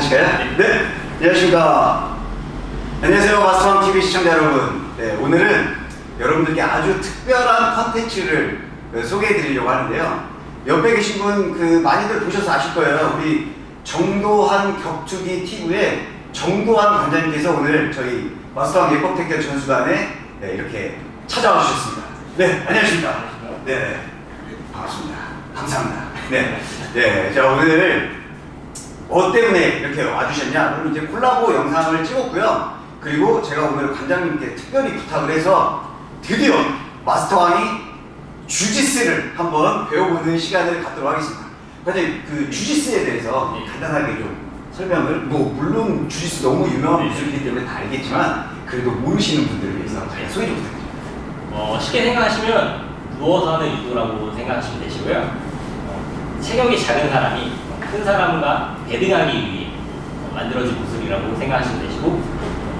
같이 인사하실까요? 네. 안녕하십니까. 안녕하세요. 마스터왕 TV 시청자 여러분. 네, 오늘은 여러분들께 아주 특별한 컨텐츠를 소개해 드리려고 하는데요. 옆에 계신 분 그 많이들 보셔서 아실 거예요. 우리 정도한 격투기 TV의 정도한 관장님께서 오늘 저희 마스터왕 예법 택견 전수단에 네, 이렇게 찾아와 주셨습니다. 네, 안녕하십니까. 네, 반갑습니다. 감사합니다. 네, 네, 자 오늘 뭐 때문에 이렇게 와주셨냐? 그럼 이제 콜라보 영상을 찍었고요. 그리고 제가 오늘 관장님께 특별히 부탁을 해서 드디어 마스터왕이 주짓수를 한번 배워보는 시간을 갖도록 하겠습니다. 관장님, 그 주짓수에 대해서 간단하게 좀 설명을, 뭐, 물론 주짓수 너무 유명한 기술이기 때문에 다 알겠지만, 그래도 모르시는 분들을 위해서 제가 소개 좀 부탁드립니다. 어, 쉽게 생각하시면 누워서 하는 유도라고 생각하시면 되시고요. 어, 체격이 작은 사람이 큰 사람과 배등하기 위해 만들어진 무술이라고 생각하시면 되시고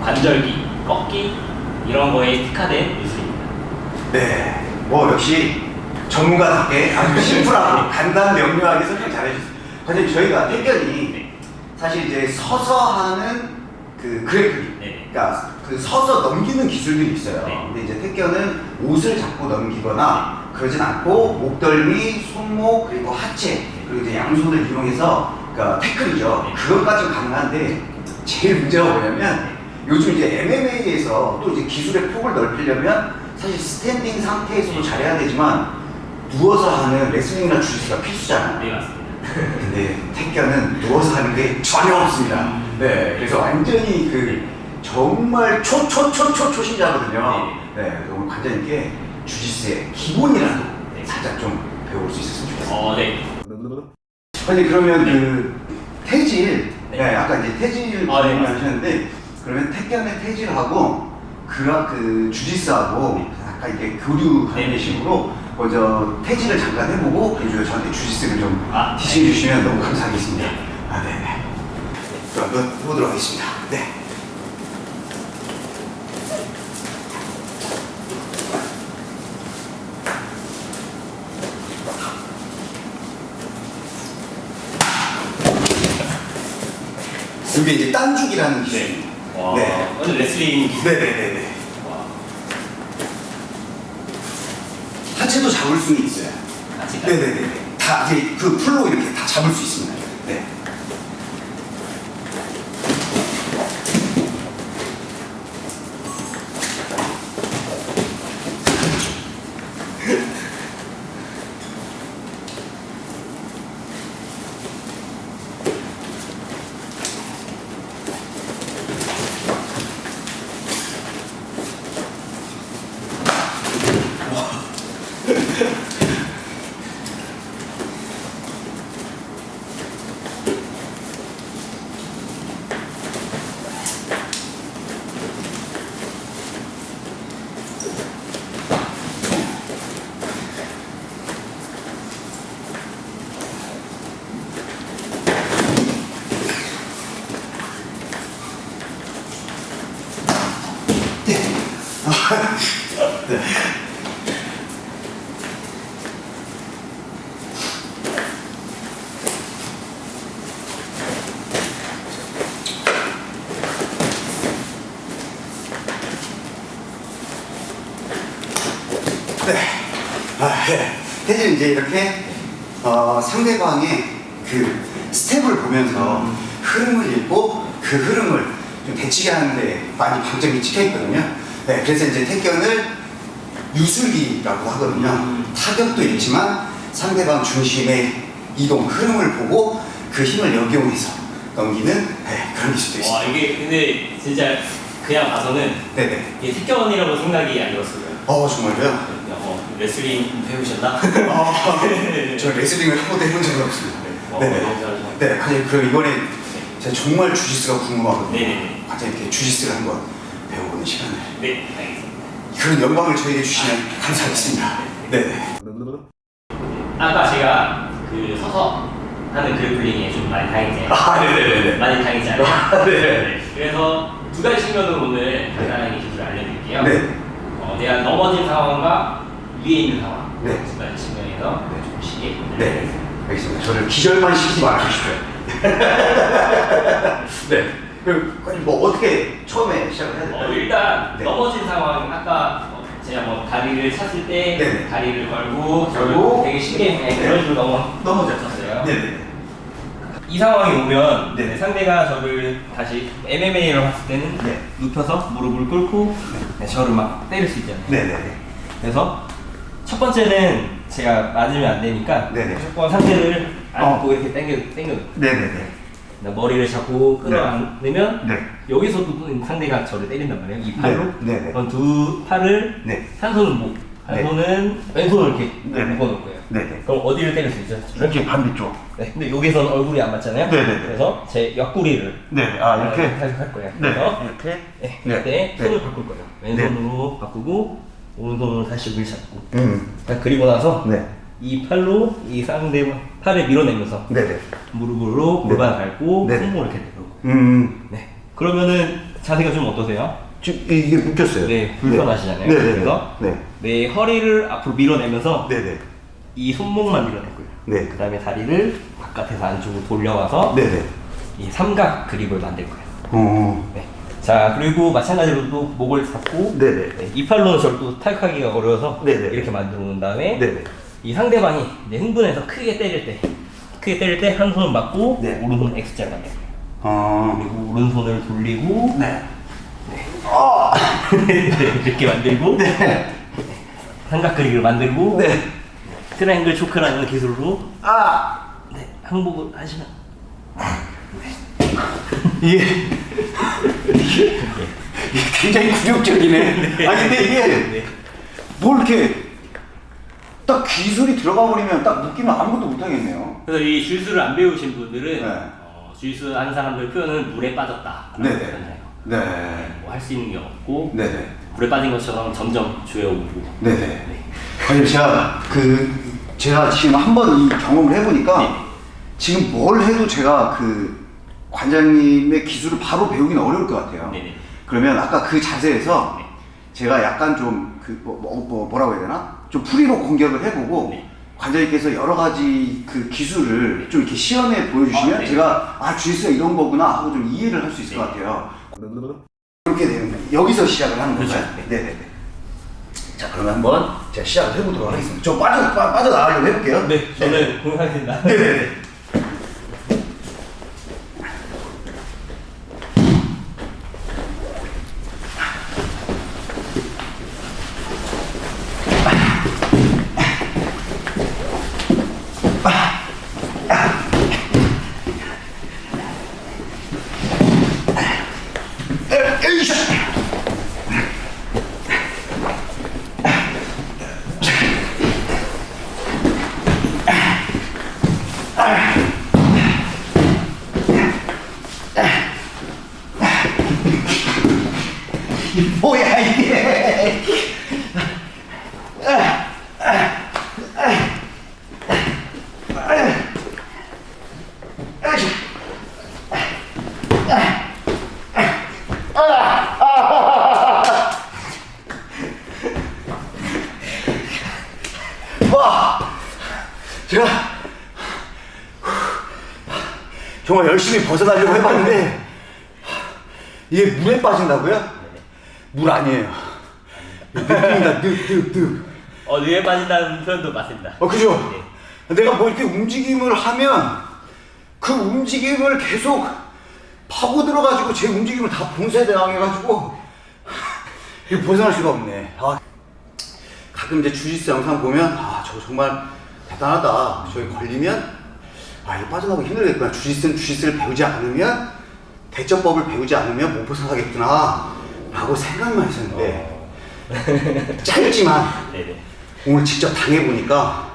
관절기, 꺾기 이런 거에 특화된 무술입니다. 네, 뭐 역시 전문가답게 아주 심플하고 간단 명료하게 설명 잘해주셨어요. 관장님, 저희가 태견이 사실 이제 서서 하는 그 grappling, 네. 그러니까 그 서서 넘기는 기술들이 있어요. 네. 근데 이제 택견은 옷을 잡고 넘기거나 그러진 않고 목덜미, 손목 그리고 하체 그리고 이제 양손을 이용해서 그러니까 태클이죠. 네. 그것까지는 가능한데 제일 문제가 뭐냐면 요즘 이제 MMA에서 또 이제 기술의 폭을 넓히려면 사실 standing 상태에서도 잘해야 되지만 누워서 하는 레슬링이나 주짓수가 필수잖아요. 네 맞습니다. 근데 태견은 누워서 하는 게 전혀 없습니다. 네, 그래서 완전히 그 정말 초초초초 초심자거든요. 네, 그래서 오늘 관장님께 주짓수의 기본이라도 네. 살짝 좀 배울 수 있었으면 좋겠습니다. 어, 네. 아니 그러면 그 태질, 네, 네. 아까 이제 태질 아, 네, 말씀 맞습니다. 하셨는데 그러면 태견의 태질하고 그라 그 주짓수하고 약간 이렇게 교류하는 네, 네. 식으로 먼저 태질을 잠깐 해보고 그리고 저한테 주짓수를 좀 아, 티칭해 주시면 너무 감사하겠습니다. 네. 아, 네네. 그럼 한번 해보도록 하겠습니다. 네. 이게 이제 딴죽이라는 기술입니다. 와, 네. 오늘 레슬링 기술. 네네네네. 와, 하체도 잡을 수는 있어요. 네네네. 다 이제 그 풀로 이렇게 다 잡을 수 있습니다. 네. 네. 아, 네. 네. 아, 네. 사실 이제 이렇게 어, 상대방의 그 스텝을 보면서 흐름을 읽고 그 흐름을 좀 대치게 하는데 많이 방점이 찍혀 있거든요. 네, 그래서 이제 태견을 유술기라고 하거든요. 음. 타격도 있지만 상대방 중심의 이동 흐름을 보고 그 힘을 역이용해서 넘기는 네, 그런 기술도 와, 있습니다. 이게 근데 진짜 그냥 봐서는 네네. 이게 특견이라고 생각이 안 들었어요. 어 정말요? 어, 레슬링 배우셨나? 아, 저 레슬링을 한 번도 해본 적은 없습니다. 어, 네네. 너무 잘하시네. 네, 과장님 그럼 이번에 제가 정말 주짓수가 궁금하거든요. 네네네. 과장님께 주짓수를 한번 배워보는 시간을 네, 알겠습니다. 그런 영광을 저에게 주시면 감사하겠습니다. 네네. 아까 제가 그 서서 하는 그래플링에 좀 많이 당했지 아, 네네네네. 많이 당했지 않아요? 아, 네. 그래서 두 가지 측면으로 오늘 간단하게 기술을 알려드릴게요. 네. 어, 내가 넘어진 상황과 위에 있는 상황 네. 두 가지 측면에서 네. 좀 쉽게 네. 알겠습니다. 저를 기절만 시키지 말아주십시오. 네. 그, 아니, 뭐 어떻게 처음에 시작을 해야 될까요? 어, 일단 네. 넘어진 상황 아까 어, 제가 뭐 다리를 찼을 때 네네. 다리를 걸고 걸고, 되게 쉽게 네, 네. 그런 식으로 넘어 넘어졌었어요. 네네. 이 상황이 오면 네. 상대가 저를 다시 MMA를 했을 때는 네. 눕혀서 무릎을 꿇고 네, 저를 막 때릴 수 있잖아요. 네네네. 그래서 첫 번째는 제가 맞으면 안 되니까 네네. 무조건 상대를 안고 어. 이렇게 당겨 당겨 네네네. 머리를 잡고 끌어안으면 네. 여기서도 또 상대가 저를 때린단 말이에요. 이 팔로. 네, 네, 네. 그럼 두 팔을 네. 한 손은 목, 한 네. 손은 왼손을 이렇게 네, 네. 묶어놓을 거예요. 네네. 그럼 어디를 때릴 수 있죠? 이렇게 반대쪽. 네. 근데 여기서는 얼굴이 안 맞잖아요. 네, 네, 네. 그래서 제 옆구리를 네네. 아, 이렇게? 할 거예요. 네. 그래서 이렇게? 네. 네. 그때 네. 손을 바꿀 거예요. 왼손으로 바꾸고 오른손으로 다시 여기를 잡고. 음. 그리고 나서 네. 이 팔로 이 상대 팔을 밀어내면서 네네. 무릎으로 네. 골반 밟고 네. 손목을 이렇게 내고. 음. 네. 그러면은 자세가 좀 어떠세요? 지금 이게 묶였어요. 네, 불편하시잖아요. 네네. 그래서 네. 내 허리를 앞으로 밀어내면서 네네. 이 손목만 밀어내고요. 네. 그 다음에 다리를 바깥에서 안쪽으로 돌려와서 네네. 이 삼각 그립을 만들 거예요. 어. 네. 자, 그리고 마찬가지로 또 목을 잡고 네네. 네, 이 팔로는 저를 또 탈하기가 어려워서 네네. 이렇게 만들어 놓은 다음에 네네. 이 상대방이 이제 흥분해서 크게 때릴 때 크게 때릴 때 한 손을 막고 네. 오른손 X자를 만들어요. 어. 그리고 오른손을 돌리고 네. 아. 네, 이렇게 만들고 네. 삼각 그립을 만들고 네. triangle choke라는 기술로 아. 네, 항복을 하시면 이게 이게 굉장히 굴욕적이네. 네. 아니 근데 이게 네. 뭘 이렇게 딱 기술이 들어가 버리면 딱 묶이면 아무것도 못 하겠네요. 그래서 이 주짓수를 안 배우신 분들은 네. 어, 주짓수 하는 사람들 표현은 물에 빠졌다 네네. 네. 뭐 할 수 있는 게 없고 네네. 물에 빠진 것처럼 점점 조여오고 네네. 네. 아니 제가 그 제가 지금 한번 이 경험을 해보니까 네. 지금 뭘 해도 제가 그 관장님의 기술을 바로 배우기는 어려울 것 같아요. 네네. 그러면 아까 그 자세에서 네. 제가 약간 좀 그 뭐, 뭐, 뭐, 뭐라고 해야 되나? 좀 프리로 공격을 해보고 네. 관장님께서 여러 가지 그 기술을 좀 이렇게 시연해 보여주시면 아, 네. 제가 아 주짓수가 이런 거구나 하고 좀 이해를 할 수 있을 네. 것 같아요. 그렇게 되는 거예요. 여기서 시작을 하는 그렇죠. 거죠. 네네네. 자 그러면 한번 제가 시작을 해보도록 하겠습니다. 좀 빠져 빠, 빠져나가려고 해볼게요. 네, 저는 공격하겠습니다. 네네네. 제가 정말 열심히 벗어나려고 해봤는데 이게 물에 빠진다고요? 물 아니에요. 늑입니다. 늑, 늑, 늑. 어, 뇌에 빠진다는 표현도 맞습니다. 어, 그죠? 내가 뭐 이렇게 움직임을 하면 그 움직임을 계속 파고 들어가지고 제 움직임을 다 봉쇄당해가지고 이거 벗어날 수가 없네. 아, 가끔 이제 주짓수 영상 보면 아, 저거 정말 대단하다. 저기 걸리면 아, 이거 빠져나오기 힘들겠구나. 주짓수는 주짓수를 배우지 않으면 대처법을 배우지 않으면 못 벗어나겠구나. 라고 생각만 했었는데 짧지만 네네. 오늘 직접 당해보니까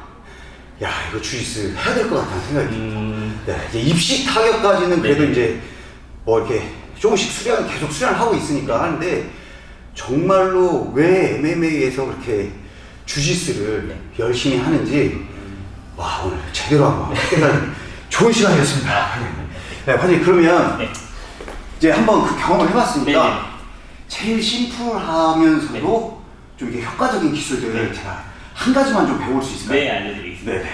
야 이거 주짓수 해야 될 것 같다는 생각이 음, 네, 이제 입시 타격까지는 그래도 네. 이제 뭐 이렇게 조금씩 수련 계속 수련을 하고 있으니까 하는데 정말로 왜 MMA에서 그렇게 주짓수를 네. 열심히 하는지 와 오늘 제대로 한번 깨달은 좋은 시간이었습니다. 네, 화장님 그러면 네. 이제 한번 그 경험을 해봤으니까 네네. 제일 심플하면서도 좀 이게 효과적인 기술들을 네. 제가 한 가지만 좀 배울 수 있을까요? 네, 알려드리겠습니다. 네.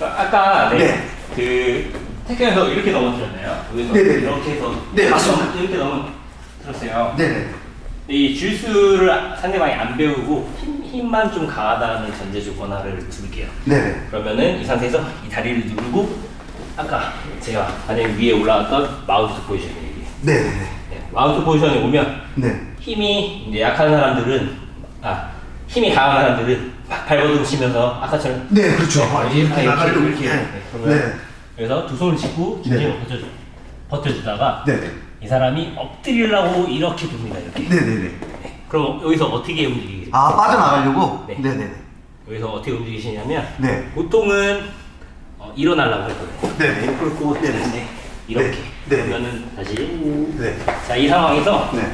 아, 아까 네. 네. 그그 태권에서 이렇게 넘어뜨렸나요? 여기서 네네네. 이렇게 해서 네, 맞습니다. 이렇게 넘어뜨렸어요. 네네. 이 주스를 상대방이 안 배우고 힘, 힘만 좀 강하다는 전제 조건 하나를 둘게요. 네네. 그러면은 이 상태에서 이 다리를 누르고 아까 제가 만약에 위에 올라왔던 마운트 포지션이 네네네. 네, 마운트 포지션에 오면 네. 힘이 이제 약한 사람들은 아 힘이 강한 사람들은 막 발버둥 치면서 아까처럼 네, 그렇죠. 아, 이렇게 이렇게 나가려고 이렇게 이렇게. 네, 그러면 네. 그래서 두 손을 짚고 중심을 버텨주, 버텨주다가 네네. 이 사람이 엎드리려고 이렇게 돕니다 이렇게 네네네. 네, 그럼 여기서 어떻게 움직이겠어요? 아, 빠져나가려고? 네. 네네네. 여기서 어떻게 움직이시냐면 네. 보통은 어, 일어나려고 할 거예요 네네. 그리고 네네. 네, 이렇게 네. 네. 그러면은 다시 네. 자이 상황에서 네.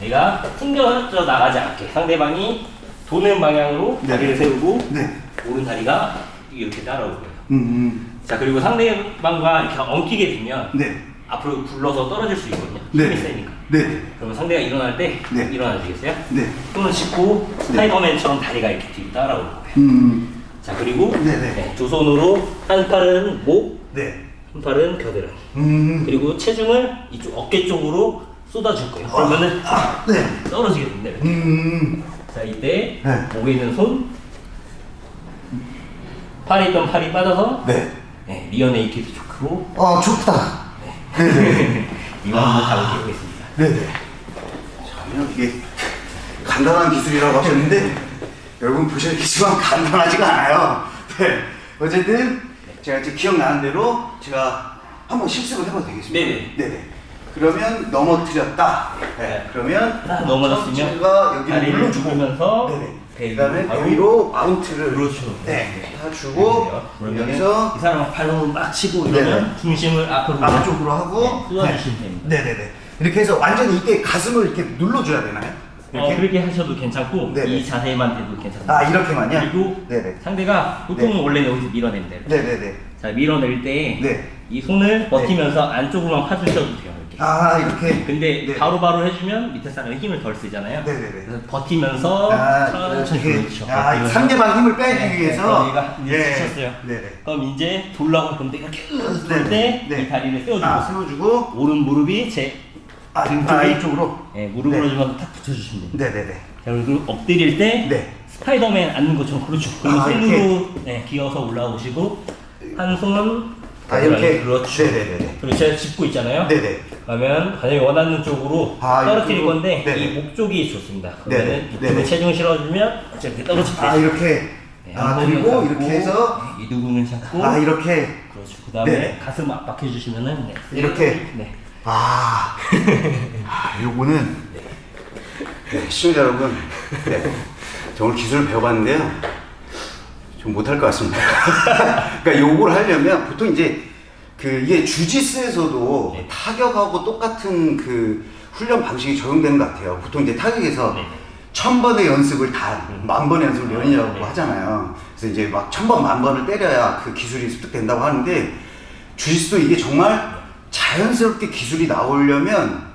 내가 튕겨져 나가지 않게 상대방이 도는 방향으로 네. 다리를 세우고 네. 오른 다리가 이렇게 따라올 거예요. 음, 음. 자 그리고 상대방과 이렇게 엉키게 되면 네. 앞으로 굴러서 떨어질 수 있거든요. 네. 힘이 세니까. 네네. 그러면 상대가 일어날 때 네. 일어나 주겠어요? 네. 손을 짚고 스파이더맨처럼 다리가 이렇게 뒤 따라올 거예요. 음. 자 그리고 네네. 네, 두 손으로 한 팔은 목, 네. 한 팔은 겨드랑이. 음. 그리고 체중을 이쪽 어깨 쪽으로 쏟아줄 거예요. 그러면은 아, 네. 떨어지게. 이렇게. 음. 자 이때 네. 목에 있는 손 팔에 있던 팔이 빠져서 네. 네, rear naked choke로 아, 좋다. 네네. 이만 한번 잡을 해보겠습니다. 네네. 전혀 이게 간단한 기술이라고 하셨는데 여러분 보셨겠지만 간단하지가 않아요. 네. 어쨌든 제가 이제 기억나는 대로 제가 한번 실습을 해봐도 되겠습니까? 네네. 네네. 그러면 넘어뜨렸다. 네. 그러면 딱 넘어졌으면 제가 여기를 누르면서 네네. 배 그다음에 여기로 마운트를 그렇죠. 네. 다 주고 그러면 여기서 이 사람 발로 막 치고 이러면 네네. 중심을 앞으로 앞쪽으로 하고 네, 쏟아주시면 됩니다. 네네네. 이렇게 해서 완전히 이때 가슴을 이렇게 눌러줘야 되나요? 어, 그렇게 하셔도 괜찮고 네네. 이 자세만 돼도 괜찮습니다. 아 이렇게만요? 그리고 네네. 상대가 보통은 네. 원래 여기서. 이렇게. 네네네. 자 밀어낼 때이 네. 손을 버티면서 안쪽으로만 파주셔도 돼요. 이렇게. 아 이렇게. 근데 네. 바로바로 해주면 밑에 사람이 힘을 덜 쓰잖아요. 네네네. 그래서 버티면서 아 천천히. 그렇죠. 아 버티면서. 상대방 힘을 빼기 네, 위해서. 네, 여기가 이제 치셨어요. 네네. 그럼 이제 돌라고 할 건데 이렇게. 돌때 네. 이 다리를 세워주고 아 세워주고. 오른 무릎이 제 아, 등아 이쪽으로. 네, 무릎으로 네. 좀탁 붙여주시면 됩니다. 네네네. 자, 그리고 엎드릴 때 네. 스파이더맨 앉는 것처럼 그렇죠. 그리고 아, 손으로 네, 기어서 올라오시고 한 손은 아 이렇게. 그렇죠. 네네네. 그리고 제가 짚고 있잖아요. 네네. 그러면 만약에 원하는 쪽으로 아, 떨어뜨릴? 건데 네네. 이 목 쪽이 좋습니다. 그러면. 이쪽에. 체중 실어주면 이렇게 떨어질 때 아 이렇게. 네, 아 그리고 잡고, 이렇게 해서. 네, 이 누궁을 잡고 아 이렇게. 그렇죠. 그 다음에. 가슴 압박해 주시면은 네. 이렇게? 네. 아, 아 요거는 네, 시청자 여러분, 네, 저 오늘 기술을 배워봤는데요, 좀 못할 것 같습니다. 그러니까 요걸 하려면 보통 이제 그 이게 주짓수에서도 네. 타격하고 똑같은 그 훈련 방식이 적용되는 것 같아요. 보통 이제 타격에서 네. 천 번의 연습을 단, 만 번의 연습을 연이라고 네. 하잖아요. 그래서 이제 막 천 번, 만 번을 때려야 그 기술이 습득된다고 하는데, 주짓수도 이게 정말 자연스럽게 기술이 나오려면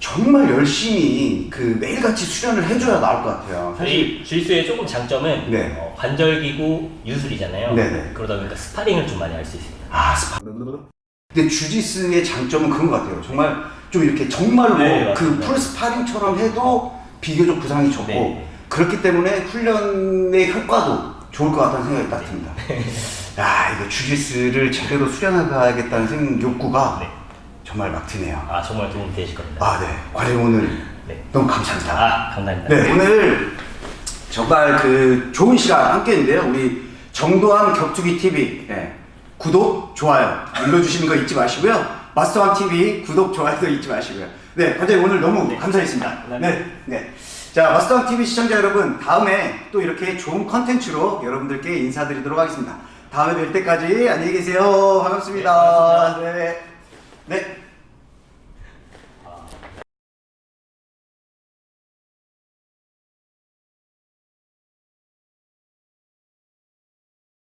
정말 열심히 그 매일같이 수련을 해줘야 나올 것 같아요. 사실, 주짓수의 조금 장점은 네. 어, 관절기구 유술이잖아요. 네네. 그러다 보니까 스파링을 좀 많이 할 수 있습니다. 아, 스파. 근데 주짓수의 장점은 그런 것 같아요. 정말 좀 이렇게 정말로 네, 그 맞습니다. full 스파링처럼 해도 비교적 부상이 적고, 네. 그렇기 때문에 훈련의 효과도 좋을 것 같다는 생각이 딱 듭니다. 야, 이거 주짓수를 제대로 수련해가야겠다는 생 욕구가 네. 정말 막 드네요. 아 정말 도움 되실 겁니다. 아, 네. 과장님 오늘 네. 너무 감사합니다. 아 감사합니다. 네, 오늘 정말 그 좋은 시간 함께 했는데요. 우리 정도함 격투기 TV 네, 구독, 좋아요 눌러주시는 거 잊지 마시고요. 마스터함 TV 구독, 좋아요도 잊지 마시고요. 네, 과장님 오늘 너무 감사했습니다. 감사합니다. 네, 네. 자, 마스터함 TV 시청자 여러분, 다음에 또 이렇게 좋은 컨텐츠로 여러분들께 인사드리도록 하겠습니다. 다음에 뵐 때까지 안녕히 계세요. 반갑습니다. 네. 네.